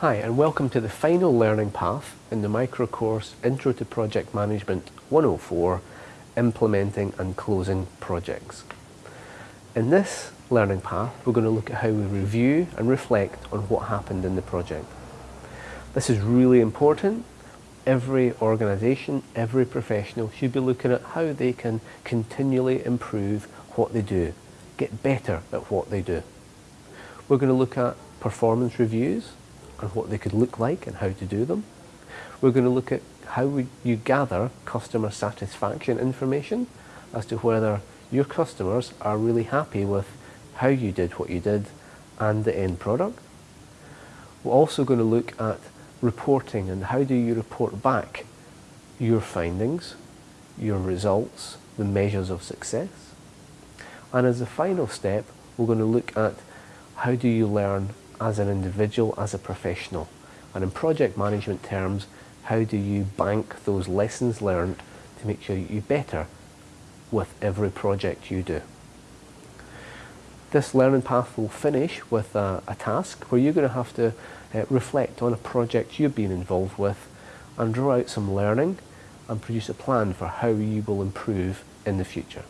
Hi and welcome to the final learning path in the micro course Intro to Project Management 104 Implementing and Closing Projects. In this learning path we're going to look at how we review and reflect on what happened in the project. This is really important. Every organisation, every professional should be looking at how they can continually improve what they do, get better at what they do. We're going to look at performance reviews, and what they could look like and how to do them. We're going to look at how you gather customer satisfaction information as to whether your customers are really happy with how you did what you did and the end product. We're also going to look at reporting and how do you report back your findings, your results, the measures of success. And as a final step, we're going to look at how do you learn as an individual, as a professional. And in project management terms, how do you bank those lessons learned to make sure you better with every project you do. This learning path will finish with a, a task where you're going to have to uh, reflect on a project you've been involved with and draw out some learning and produce a plan for how you will improve in the future.